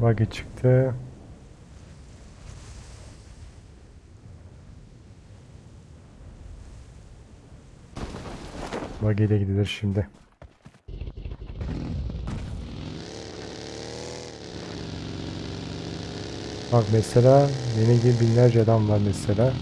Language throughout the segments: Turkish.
Buggy çıktı. Buggy ile gidilir şimdi. Bak mesela benim gibi binlerce adam var mesela.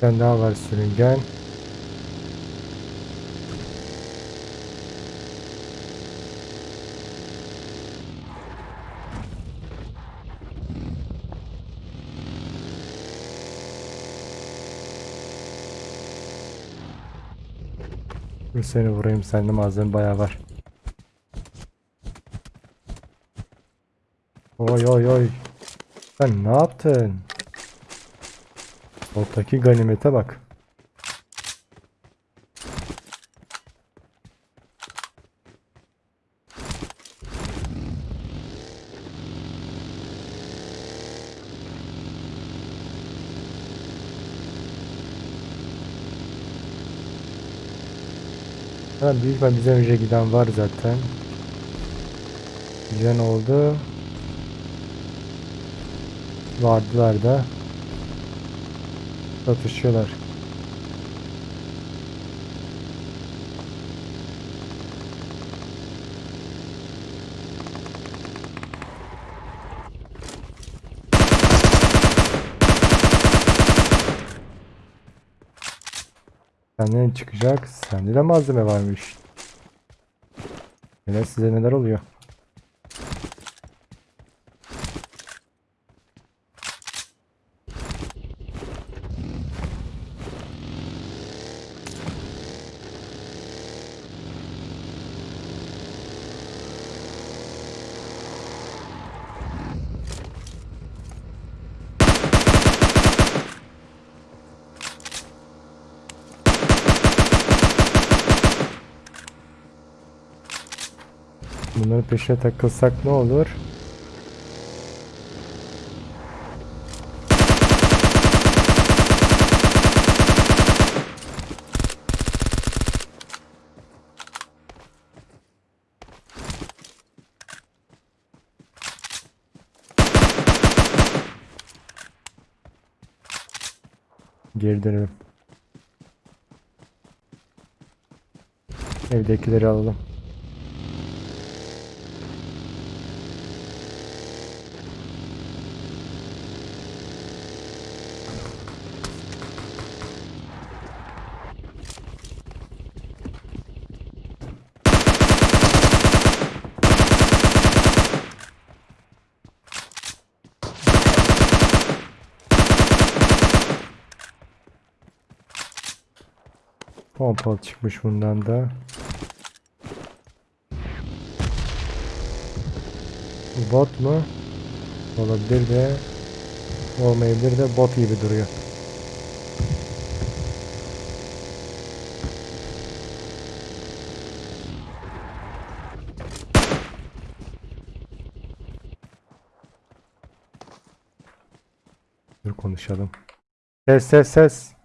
Bir tane daha var sürüngen. Dur seni vurayım sende malzeme bayağı var. Oy oy oy. Sen ne yaptın? Ortaki ganimete bak. Ha, büyük ihtimal bizden önce giden var zaten. Giden oldu. Vardılar da. Satışıyorlar. Senden çıkacak. Sende de malzeme varmış. Yine size neler oluyor? Bunların peşine takılsak ne olur? Geri dönelim. Evdekileri alalım. Pompalı çıkmış bundan da. Bot mu? Olabilir de olmayabilir de bot gibi duruyor. Dur konuşalım. Ses ses ses.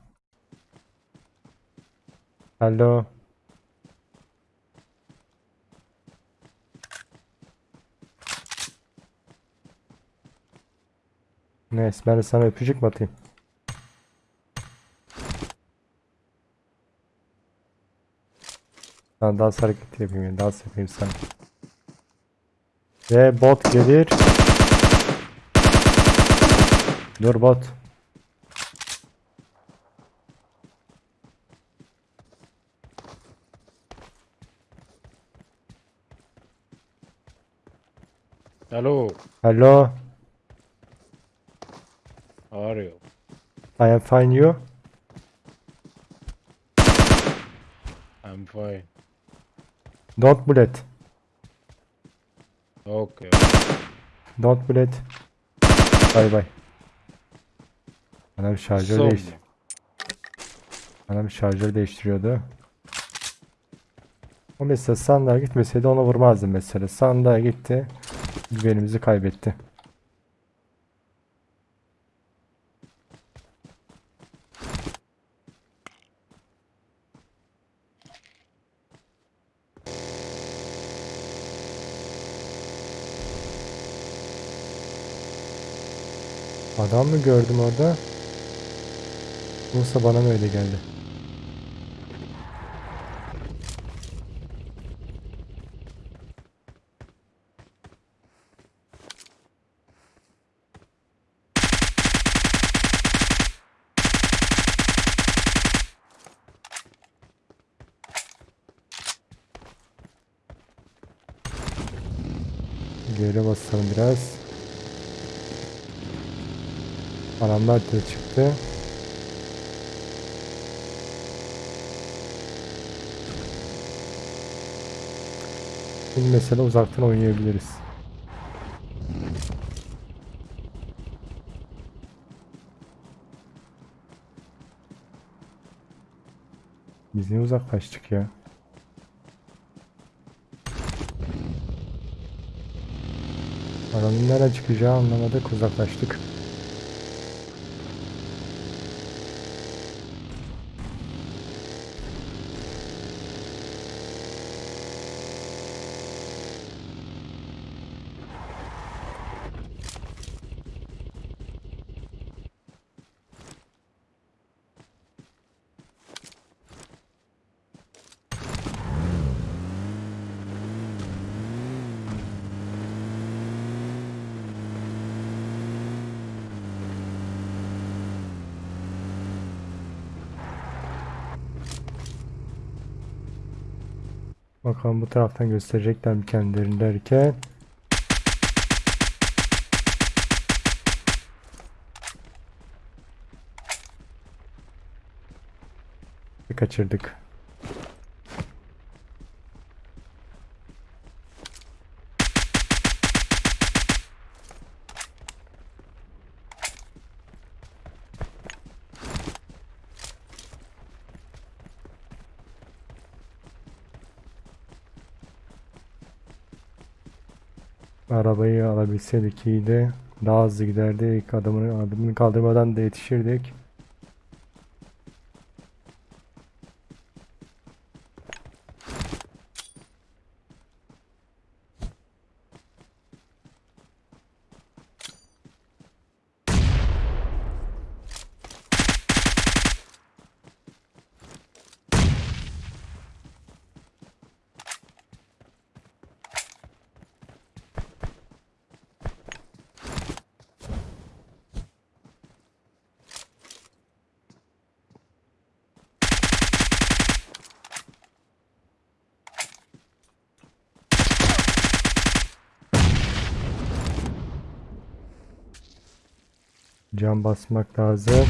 Alo. Neyse ben de sana öpücük mü atayım? Sana dans hareketi yapayım yani dans yapayım sana. Ve bot gelir. Dur bot. Hello, Hello. how are you? I am fine you. I'm fine. Don't bullet. Okay. Don't bullet. Bay bay. Bana bir şarjör Son değiştir. Bana bir şarjör değiştiriyordu. O mesela sandığa gitmeseydi ona vurmazdım mesela. Sandığa gitti. Güvenimizi kaybetti. Adam mı gördüm orada? Yoksa bana mı öyle geldi? Geri basalım biraz. Adamlar da çıktı. Şimdi mesela uzaktan oynayabiliriz. Biz niye uzaklaştık ya? Adamın nereye çıkacağı anlamadık uzaklaştık. Bakalım bu taraftan gösterecekler mi kendilerini derken. Kaçırdık. Arabayı alabilseydik iyiydi. Daha hızlı giderdik. Adamını, adamını kaldırmadan da yetişirdik. Cam basmak lazım.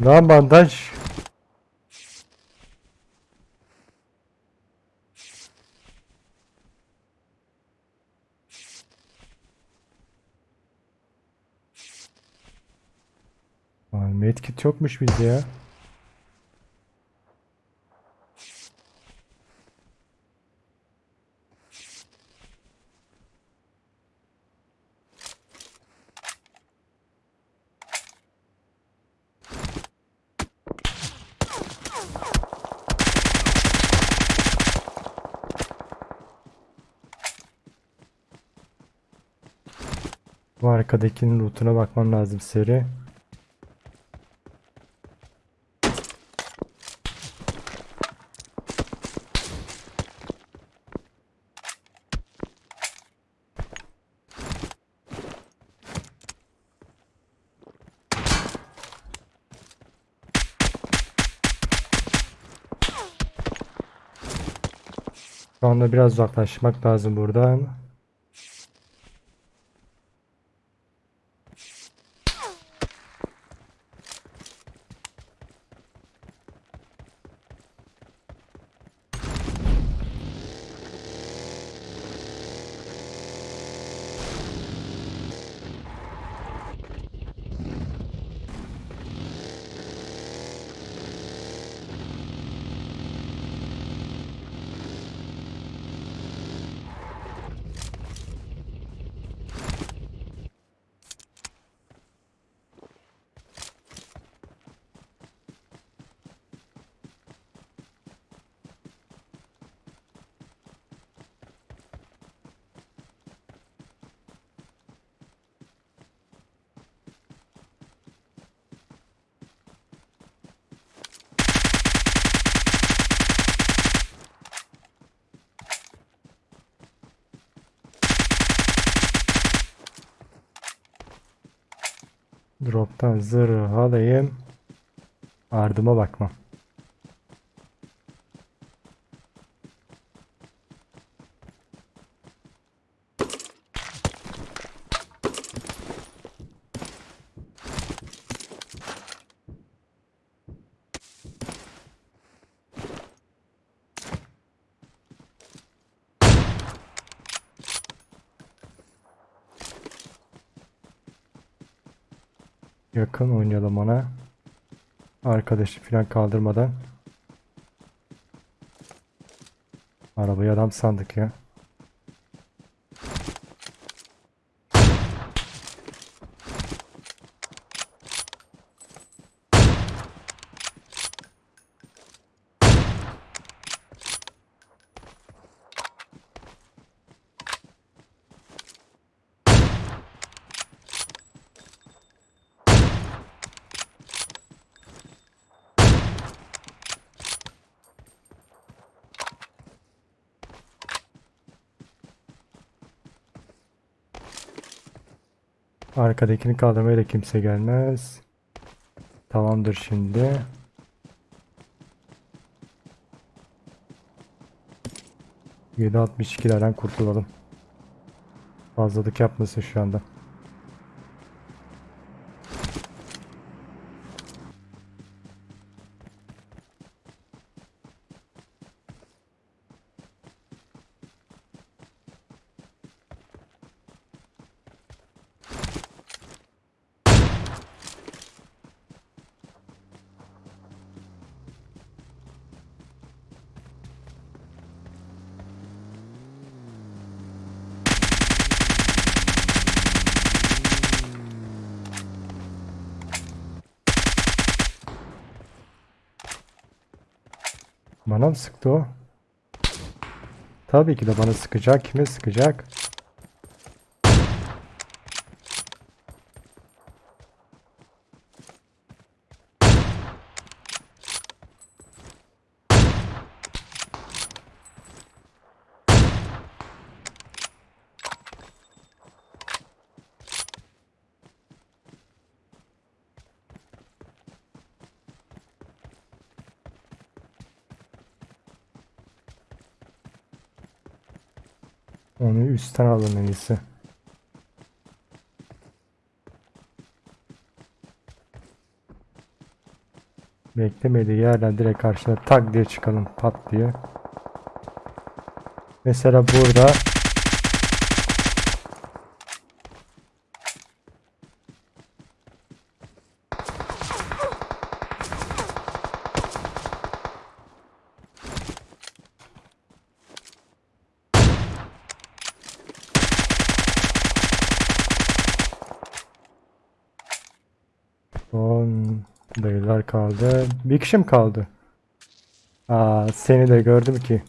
Lan bandaj. Aa, medkit yokmuş bizde ya. Bu arkadakinin lootuna bakmam lazım seri. Şu anda biraz uzaklaşmak lazım buradan. Drop'tan zırh alayım. Ardıma bakmam. Yakın oynayalım ona. Arkadaşı falan kaldırmadan. Arabayı adam sandık ya. Arkadakini kaldırmaya da kimse gelmez. Tamamdır şimdi. ...7.62'lerden kurtulalım. Fazlalık yapmasın şu anda. Bana mı sıktı o? Tabii ki de bana sıkacak. Kime sıkacak? Onu üstten alın en iyisi. Beklemediği yerden direkt karşına tak diye çıkalım pat diye. Mesela burada son dayılar kaldı. Bir kişi mi kaldı? Aa seni de gördüm ki.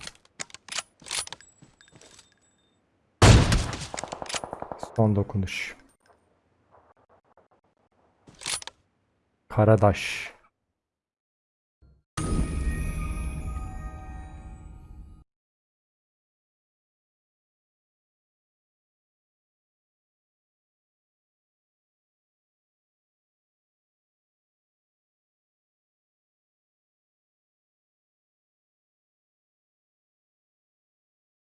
Son dokunuş. Karadaş.